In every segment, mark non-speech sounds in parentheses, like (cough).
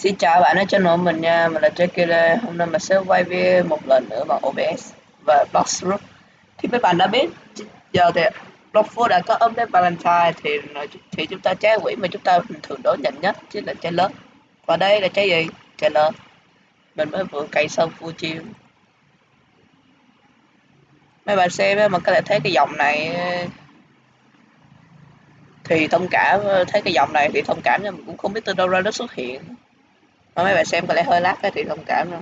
Xin chào bạn ở channel mình nha, mình là Jackie Hôm nay mình sẽ quay video một lần nữa bằng OBS và Bloxroot. Thì mấy bạn đã biết, giờ thì Blockful đã có update Valentine thì thì chúng ta trái quỷ mà chúng ta thường đối nhận nhất chính là trái lớn. Và đây là trái gì? Trái lớn. Mình mới vừa cày xong full chiêu. Mấy bạn xem mà có thể thấy cái dòng này thì thông cảm thấy cái dòng này thì thông cảm nhưng mình cũng không biết từ đâu ra nó xuất hiện mà mấy bạn xem có lẽ hơi lát cái thì thông cảm nữa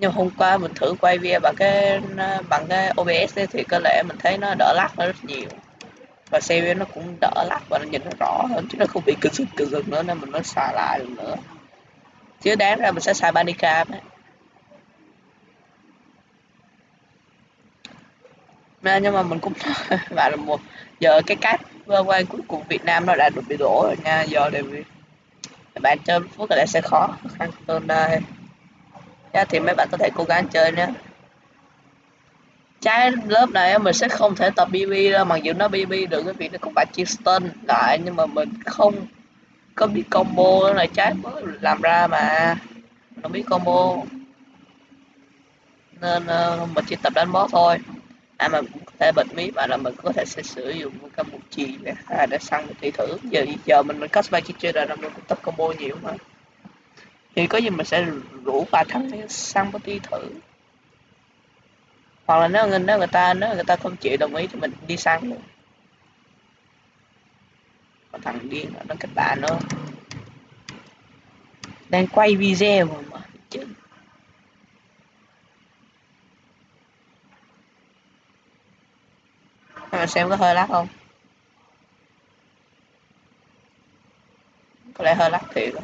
nhưng hôm qua mình thử quay video bằng cái bằng cái OBS ấy, thì có lẽ mình thấy nó đỡ lắc rất nhiều. Và xem nó cũng đỡ lắc và nó nhìn nó rõ hơn chứ nó không bị cực rực cực rực nữa nên mình mới xài lại được nữa. Chứ đáng ra mình sẽ xài Bandicam ấy nên nhưng mà mình cũng (laughs) bạn là một giờ cái cách quan cuối cùng Việt Nam nó đã được bị đổ rồi nha do david bạn chơi phút có sẽ khó khăn hơn đây. Nha, thì mấy bạn có thể cố gắng chơi nhé trái lớp này mình sẽ không thể tập BB đâu mặc dù nó BB được cái việc nó cũng phải chia stun lại nhưng mà mình không có biết combo là trái mới làm ra mà. Không biết combo. Nên uh, mình chỉ tập đánh boss thôi à mà cũng có thể bệnh mí và là mình có thể sẽ sử dụng một cái một chì để, à, để săn một tỷ thử giờ giờ mình mình cosplay chỉ chơi là mình cũng tập combo nhiều mà. Thì có gì mình sẽ rủ vài thằng để săn một tỷ thử hoặc là nếu người nếu người ta nếu người ta không chịu đồng ý thì mình đi săn luôn. Còn thằng điên nó kết bạn nữa. Đang quay video mà. Chứ xem có hơi lắc không? Có lẽ hơi lắc thiệt rồi.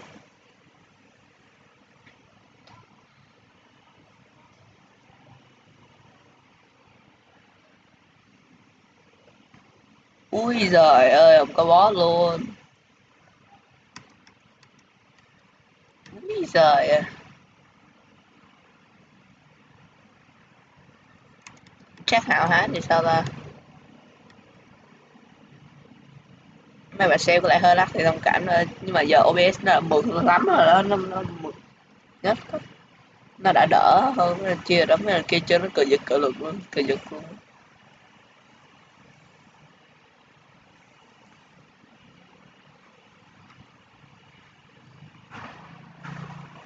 Ui giời ơi, không có boss luôn. Ui giời ơi. Chắc hảo hán thì sao ta? Mấy mà xem có lại hơi lắc thì thông cảm thôi nhưng mà giờ OBS nó mượt lắm rồi đó, nó nó mượt nhất nó đã đỡ hơn chia đóng cái kia chơi nó cờ giật, cờ lực luôn, cờ giật luôn.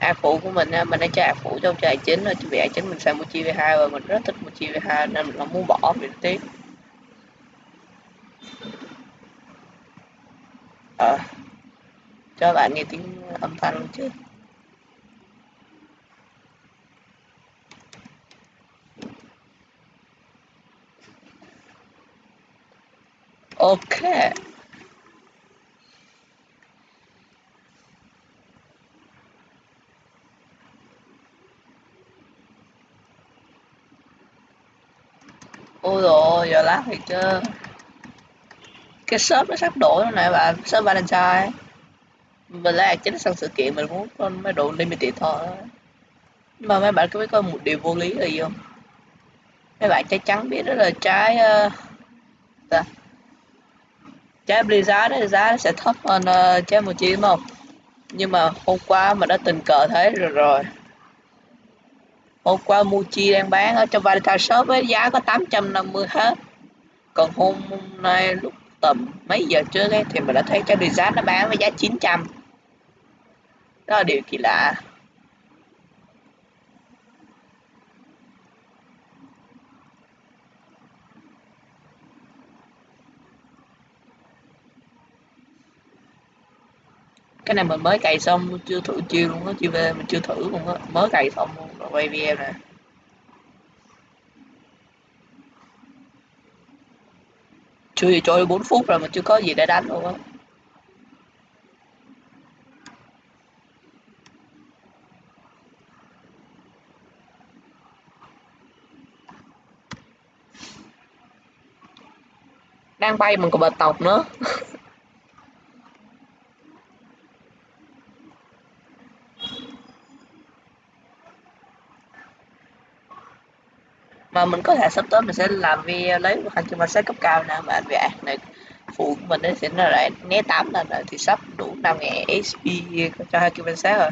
A phụ của mình mình đã chơi a phụ trong chơi chính rồi chuẩn bị a chính mình sang chi v hai và mình rất thích chi v hai nên mình không muốn bỏ mình tiếc cho bạn nghe tiếng âm thanh luôn chứ. Ok. Ôi rồi giờ lát thì chưa. Cái shop nó sắp đổi rồi này bạn. Shop Valentine mình là chính sang sự kiện mình muốn con mấy đồ limited thôi. Nhưng mà mấy bạn có biết có một điều vô lý là gì không? Mấy bạn chắc chắn biết đó là trái uh, trái Blizzard đấy giá sẽ thấp hơn uh, trái Mochi đúng không? Nhưng mà hôm qua mà đã tình cờ thấy rồi rồi. Hôm qua Muji đang bán ở trong Valentine shop với giá có 850 hết. Còn hôm nay lúc tầm mấy giờ trước ấy thì mình đã thấy cái design nó bán với giá 900 đó là điều kỳ lạ. Cái này mình mới cày xong chưa thử chiêu luôn á chiêu về, mình chưa thử luôn á. Mới cày xong luôn, rồi quay video nè. Chưa gì trôi 4 phút rồi mà chưa có gì để đánh luôn á. Đang bay mình còn bệt tộc nữa. (laughs) Mà mình có thể sắp tới mình sẽ làm video lấy hành trình set cấp cao nè, mà vì này. Phụ của mình sẽ nó lại né tám lần rồi, thì sắp đủ năm ngàn SP cho hai kim sát rồi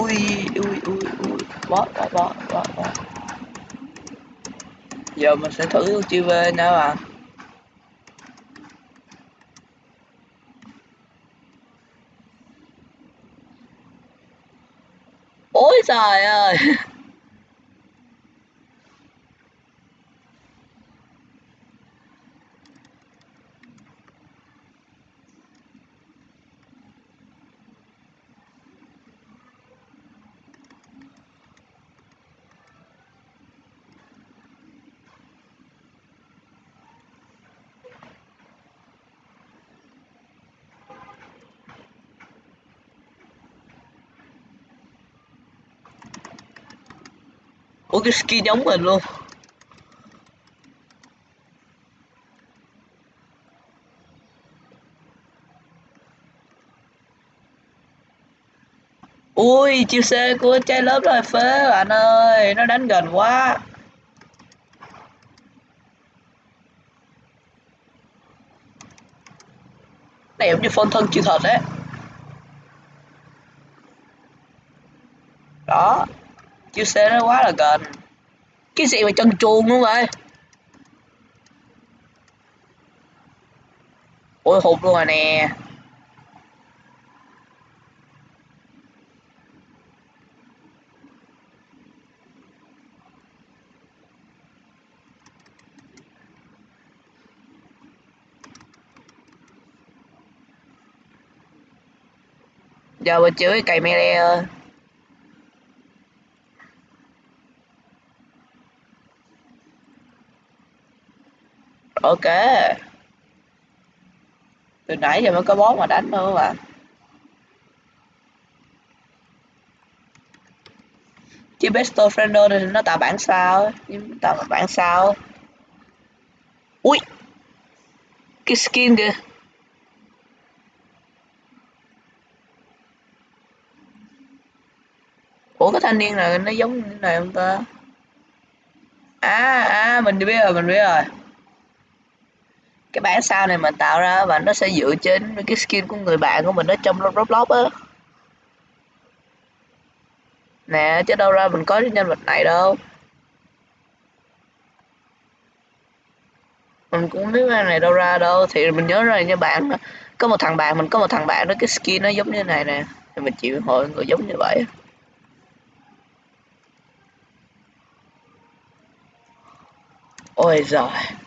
ui ui ui ui bot bot bot bot bot giờ mình sẽ thử chiêu về nha bạn ôi trời ơi! (laughs) ủa cái skin giống mình luôn. Ui, chiêu c của trai lớp rồi, phế, bạn ơi, nó đánh gần quá. Này, giống như phân thân chịu thật đấy. Đó chiêu xe nó quá là gần cái gì mà chân chuồng luôn vậy ôi hụt luôn rồi nè. Giờ mình chơi cày ơi ok. Từ nãy giờ mới có bó mà đánh thôi mà. Chứ besto friendo thì nó tạo bản sao nhưng tạo bản sao. Ui. Cái skin kìa. Ủa, cái thanh niên này nó giống như này không ta? À à mình biết rồi, mình biết rồi cái bản sao này mình tạo ra và nó sẽ dựa trên cái skin của người bạn của mình ở trong Roblox á. Nè, chứ đâu ra mình có cái nhân vật này đâu. Mình cũng biết cái này đâu ra đâu. Thì mình nhớ rồi nha bạn, có một thằng bạn, mình có một thằng bạn đó, cái skin nó giống như này nè. Thì mình chịu hội người giống như vậy ôi giời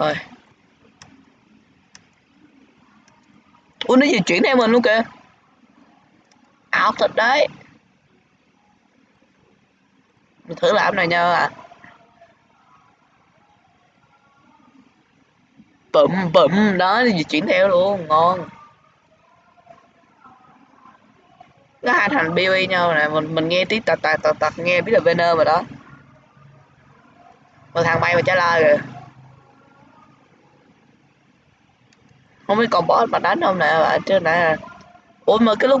rồi. Ui nó di chuyển theo mình luôn kìa. Ảo thật đấy. Mình thử làm này nha à bụm bụm. Đó di chuyển theo luôn. Ngon. Nó hai thành BOE nhau nè. Mình mình nghe tiếng tạt tạt tạt tạt nghe biết là Venom rồi đó. Một thằng bay mà trả lời rồi không biết còn boss mà đánh không nè bạn chứ nè. Ủa mà cái lúc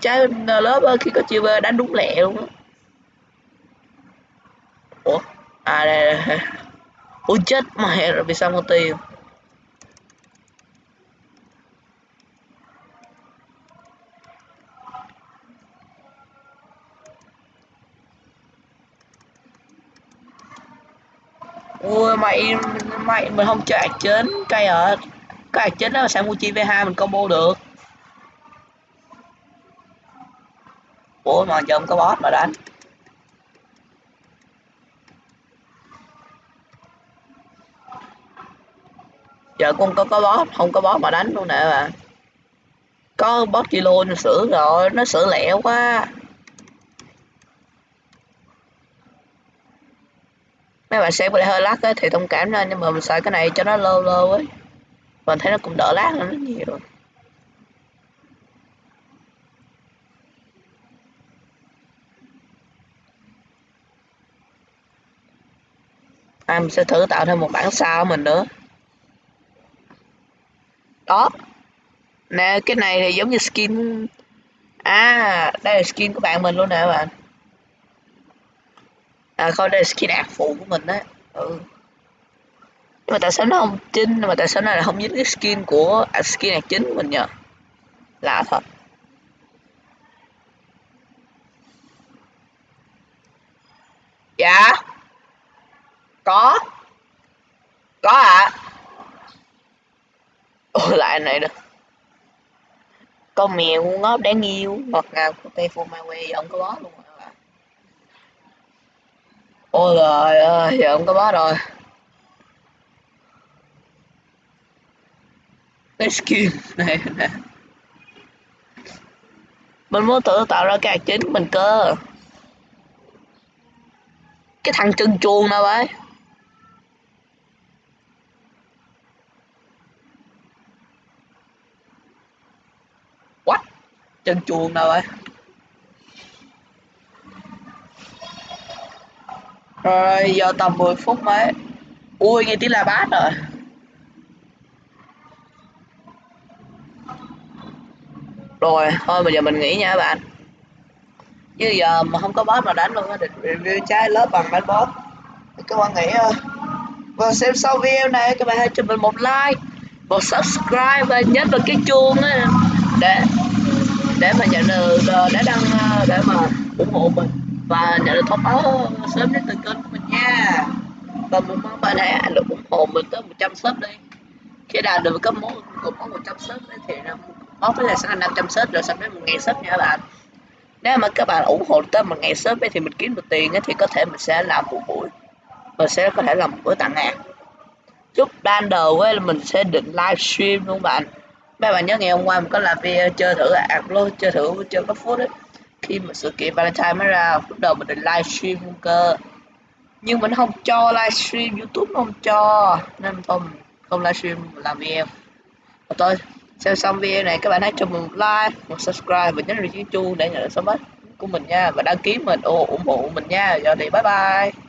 trái lớp khi có chiêu đánh đúng lẹ luôn á. Ủa? À đây, đây. ủa chết mẹ rồi vì sao không tiền ui mày mày mình không chạy trên cây ở cái hạt chính đó là mua chi v2 mình combo được? Ủa mà giờ không có boss mà đánh. Giờ cũng có có boss không có boss mà đánh luôn nè. Bạn có boss kilo nó sửa rồi nó sửa lẹo quá. Mấy bạn xem có hơi lắc ấy, thì thông cảm ra nhưng mà mình xài cái này cho nó lâu lâu ấy mình thấy nó cũng đỡ lát hơn rất nhiều. À, mình sẽ thử tạo thêm một bản sao mình nữa. Đó. Nè cái này thì giống như skin. À đây là skin của bạn mình luôn nè bạn. À không đây là skin ạc phụ của mình đấy. Ừ nhưng mà tại sao nó không chính mà tại sao nó lại không dính cái skin của à, skin hạt chính mình nhờ? Lạ thật. Dạ. Có. Có ạ. À. ôi lại này nữa con mèo ngu ngốc đáng yêu. Ngọt ngào của tay phô mai quê ông có bó luôn rồi ôi trời ơi, giờ ông có bó rồi. Skin này nè mình muốn tự tạo ra cái chính mình cơ. Cái thằng chân chuông nào vậy? What? Chân chuông nào vậy? Rồi, giờ tầm 10 phút mấy. Ui, nghe tiếng là bát rồi. Rồi, thôi bây giờ mình nghỉ nha các bạn. Chứ giờ mà không có boss mà đánh luôn á định review trái lớp bằng đánh boss. Các bạn nghĩ ờ, thôi và xem sau video này, các bạn hãy cho mình một like, một subscribe, và nhấn vào cái chuông á, để để mà nhận được ờ, để đăng ờ, để mà ủng hộ mình, và nhận được thông báo sớm nhất từ kênh của mình nha. Và mình mong bạn hãy được ủng hộ mình tới 100 sub đi. Khi đạt được cấp món, một món 100 sub thì là với là sẽ là 500 sub rồi xong đến một ngày sub nha các bạn. Nếu mà các bạn ủng hộ tới một ngày sớm thì mình kiếm được tiền thì có thể mình sẽ làm một buổi. Mình sẽ có thể làm một buổi tặng hàng. Chút ban đầu ấy là mình sẽ định livestream luôn bạn? Mấy bạn nhớ ngày hôm qua mình có làm video chơi thử ạc luôn, chơi thử chơi có phút đấy khi mà sự kiện Valentine mới ra, lúc đầu mình định livestream luôn cơ. Nhưng mình không cho livestream YouTube không cho. Nên không không livestream làm video. Và xem xong video này, các bạn hãy cho mình một like một subscribe và nhấn vào chuông để nhận được sớm nhất của mình nha. Và đăng ký mình, ủng hộ mình nha. Giờ thì bye bye.